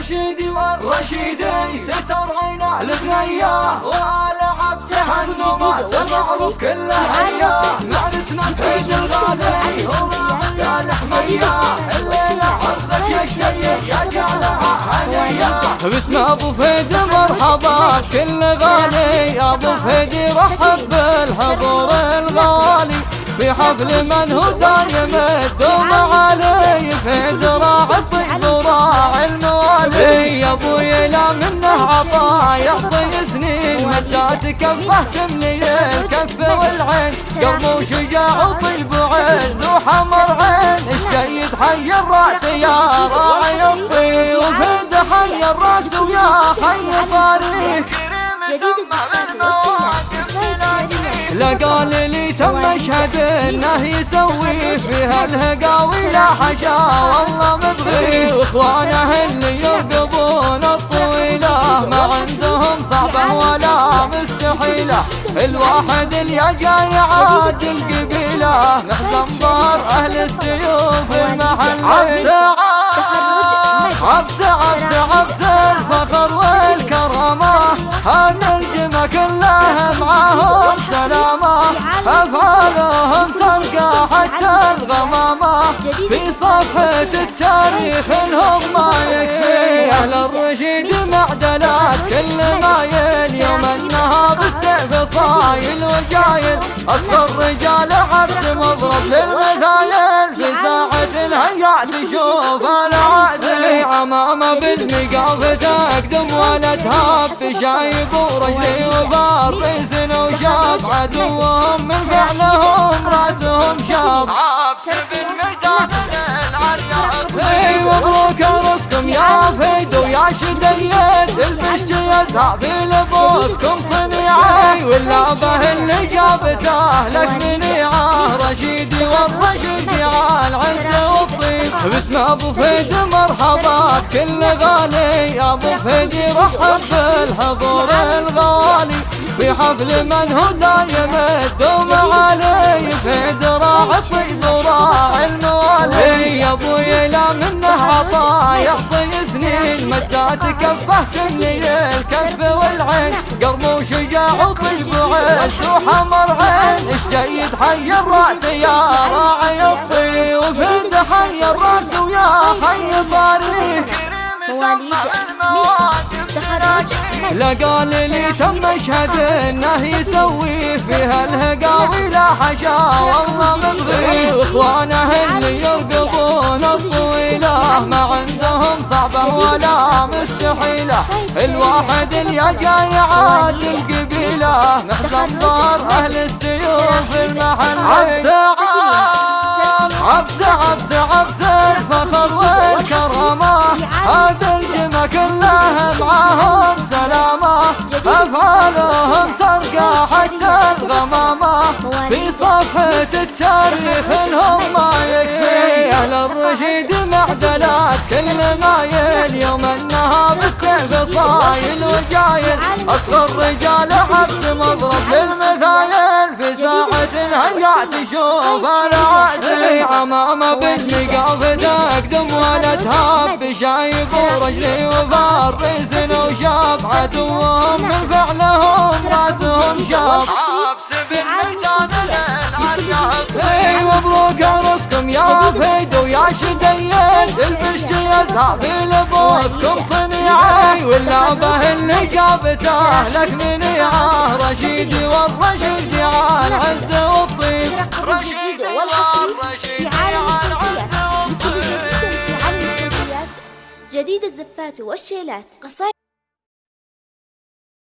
رشيدي والرشيدي ستر عينا البنية وآل عبسها النوماس المعروف كله هيا اسم الحيد الغالي يا الحمية الليلة عرسك يشتيق يا جالها هنية باسم أبو فهد مرحبا. كل غالي. أبو فهد رحب بالحضور الغالي. في حفل من هو دايم الدوم علي فهد راعي الطيب وراعي الموالي يعطي سنين مدات كفه تملي الكف والعين. قلب وشجاع وطيب وعز وحمر عين الشيد حي الرأس يا راعي الطيب وفهد حي الرأس ويا حي طريق جديد الزفات والشيلات قصايد شعرية لا قال لي تم مشهد انه يسوي فيها الهقاوي لا حشا والله مبغي وإخوانه اللي ما صعبة ولا مستحيلة. الواحد اللي جاي عادل قبيله محزن ظهر أهل السيوف المحل عبسه عبسه عبسه عبسه الفخر والكرامة. هذا الجمع كلها معاهم سلامة. أفعالهم تلقى حتى الغمامة. في صفحة التاريخ انهم ما يكفي أهل الرشيد معدلات كل مايل يوم النهار بالسيف صايل وجايل. اصغر رجال عبس مضرب للمثايل في ساعة الهيا تشوف العادي عمامة بالمقاف تقدم ولا تهاب شايب ورجلي وبارس وشاب عدوهم مبروك رزقكم يا فيد ويا شديد البشت يزهى في لبوسكم صنيعي واللعبة اللي جابته لك منيعه رشيدي والرشيدي على العز والطيب باسم ابو فيد مرحبا كل غالي ابو فيد يرحب بالحضور الغالي في حفل من هو دايم الدوم علي فيد راعي الطيب وراعي منه عطا يعطي سنين مدات كفه تملي الكف والعين. قلب وشجاع وطيب وعز وحمر عين. الشيد حي الرأس يا راعي الطيب. وفد حي الرأس ويا حي تخرج لا قال لي تم مشهد إنه يسوي فيها الهقاوي لا حشا والله مبغي واخوانه اللي يرقبون صعبه ولا مستحيلة. الواحد اللي جاي عادل قبيله محزن ظهر أهل السيوف المحل. عبسه عبسه عبسه عبسه الفخر والكرامة. هذا الجمع كلها معاهم سلامة. أفعالهم تلقى حتى الغمامة. في صفحة التاريخ انهم بالسيف صايل وجايل أصغر رجال حبس مضرب للمثايل. في ساعة الهيا تشوف العاسي عمامة بالنقاف تقدم ولا تهاب شايب ورجلي وفارس وشاب. عدوهم من فعلهم رأسهم شاب. في عالم السعودية أي مبروك رزقكم يا فيد ويا شديد البشت يزهى في لبوسكم صنيعي واللعبة اللي جابته. لك منيعه رشيدي والرشيدي على العز والطيب. عالم السعوديات جديد الزفات والشيلات. قصائد